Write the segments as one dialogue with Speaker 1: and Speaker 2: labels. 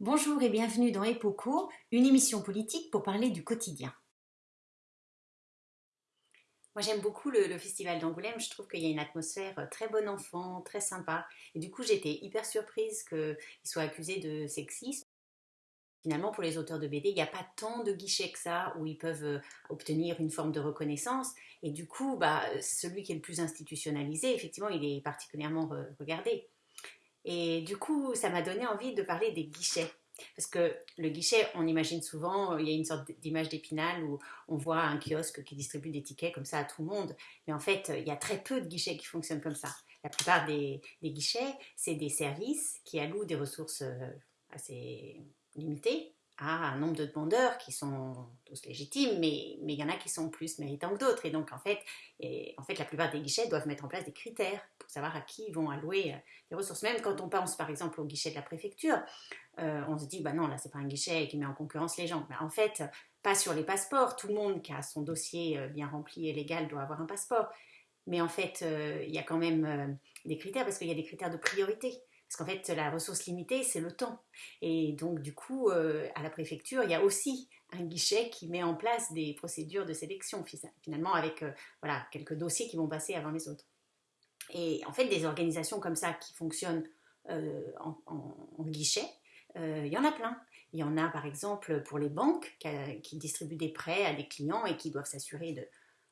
Speaker 1: Bonjour et bienvenue dans Epoco, une émission politique pour parler du quotidien. Moi j'aime beaucoup le, festival d'Angoulême, je trouve qu'il y a une atmosphère euh, très bon enfant, très sympa. Et du coup j'étais hyper surprise qu'il soit accusé de sexisme. Finalement pour les auteurs de BD, il n'y a pas tant de guichets que ça où ils peuvent euh, obtenir une forme de reconnaissance. Et du coup, bah, celui qui est le plus institutionnalisé, effectivement, il est particulièrement regardé. Et du coup, ça m'a donné envie de parler des guichets. Parce que le guichet, on imagine souvent, il y a une sorte d'image d'épinal où on voit un kiosque qui distribue des tickets comme ça à tout le monde. Mais en fait, il y a très peu de guichets qui fonctionnent comme ça. La plupart des, guichets, c'est des services qui allouent des ressources euh, assez limitées à un nombre de demandeurs qui sont tous légitimes, mais, mais il y en a qui sont plus méritants que d'autres. Et donc, en fait, en fait, la plupart des guichets doivent mettre en place des critères pour savoir à qui ils vont allouer euh, les ressources. Même quand on pense, par exemple, au guichet de la préfecture, euh, on se dit, bah non, là, c'est pas un guichet qui met en concurrence les gens. Mais en fait, pas sur les passeports. Tout le monde qui a son dossier euh, bien rempli et légal doit avoir un passeport. Mais en fait, il y a quand même des critères, parce qu'il y a des critères de priorité. Parce qu'en fait, la ressource limitée, c'est le temps. Et donc, du coup, euh, à la préfecture, il y a aussi un guichet qui met en place des procédures de sélection, finalement, avec euh, voilà, quelques dossiers qui vont passer avant les autres. Et en fait, des organisations comme ça qui fonctionnent euh, en, guichet, il y en a plein. Il y en a par exemple pour les banques qui distribuent des prêts à des clients et qui doivent s'assurer de,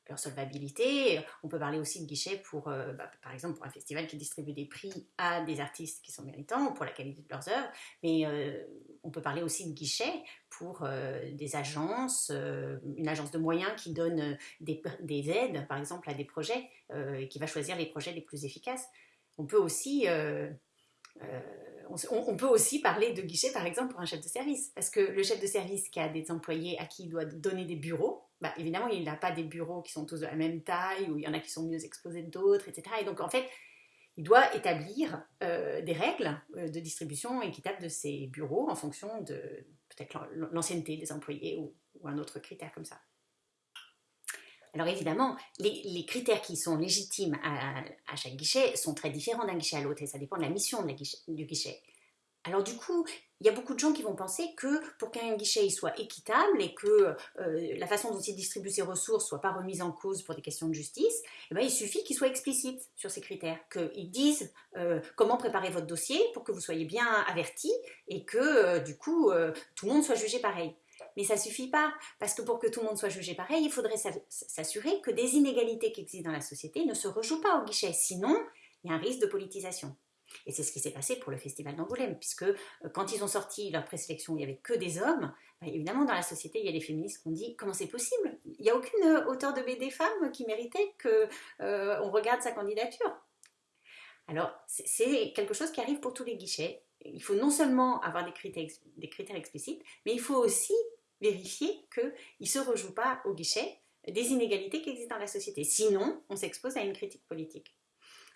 Speaker 1: leur solvabilité. On peut parler aussi de guichets pour, euh, bah, par exemple, pour un festival qui distribue des prix à des artistes qui sont méritants pour la qualité de leurs œuvres. Mais euh, on peut parler aussi de guichets pour euh, des agences, une agence de moyens qui donne des, des, aides, par exemple, à des projets et qui va choisir les projets les plus efficaces. On peut aussi on, peut aussi parler de guichet, par exemple, pour un chef de service. Parce que le chef de service qui a des employés à qui il doit donner des bureaux, bah, évidemment, il n'a pas des bureaux qui sont tous de la même taille, ou il y en a qui sont mieux exposés que d'autres, etc. Et donc, en fait, il doit établir euh, des règles euh, de distribution équitable de ces bureaux en fonction de peut-être l'ancienneté des employés ou, un autre critère comme ça. Alors évidemment, les, critères qui sont légitimes à, chaque guichet sont très différents d'un guichet à l'autre et ça dépend de la mission du guichet. Alors du coup, il y a beaucoup de gens qui vont penser que pour qu'un guichet soit équitable et que euh, la façon dont il distribue ses ressources soit pas remise en cause pour des questions de justice, eh ben, il suffit qu'il soit explicite sur ces critères, qu'il dise euh, comment préparer votre dossier pour que vous soyez bien averti et que euh, du coup tout le monde soit jugé pareil. Mais ça suffit pas, parce que pour que tout le monde soit jugé pareil, il faudrait s'assurer que des inégalités qui existent dans la société ne se rejouent pas au guichet, sinon il y a un risque de politisation. Et c'est ce qui s'est passé pour le Festival d'Angoulême, puisque euh, quand ils ont sorti leur présélection, il n'y avait que des hommes. Bah, évidemment, dans la société, il y a les féministes qui ont dit comment c'est possible? Il n'y a aucune euh, auteur de BD femme qui méritait qu'on euh, regarde sa candidature. Alors, c'est quelque chose qui arrive pour tous les guichets. Il faut non seulement avoir des critères, des critères explicites, mais il faut aussi vérifier qu'ils ne se rejouent pas au guichet des inégalités qui existent dans la société. Sinon, on s'expose à une critique politique.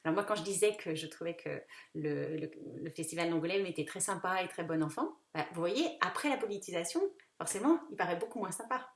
Speaker 1: Alors moi, quand je disais que je trouvais que le, festival d'Angoulême était très sympa et très bon enfant, bah, vous voyez, après la politisation, forcément, il paraît beaucoup moins sympa.